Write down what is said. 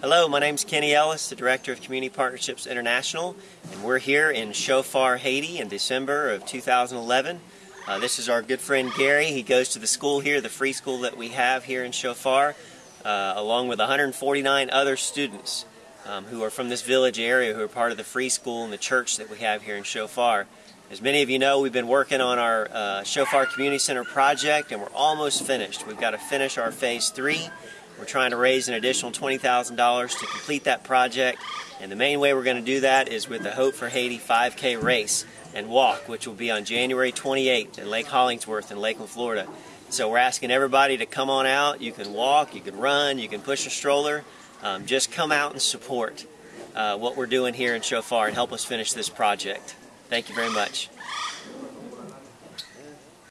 Hello, my name is Kenny Ellis, the Director of Community Partnerships International, and we're here in Shofar, Haiti in December of 2011. Uh, this is our good friend Gary. He goes to the school here, the free school that we have here in Shofar, uh, along with 149 other students um, who are from this village area who are part of the free school and the church that we have here in Shofar. As many of you know, we've been working on our uh, Shofar Community Center project and we're almost finished. We've got to finish our phase three we're trying to raise an additional $20,000 to complete that project, and the main way we're going to do that is with the Hope for Haiti 5K race and walk, which will be on January 28th in Lake Hollingsworth in Lakeland, Florida. So we're asking everybody to come on out. You can walk, you can run, you can push a stroller. Um, just come out and support uh, what we're doing here in Shofar and help us finish this project. Thank you very much.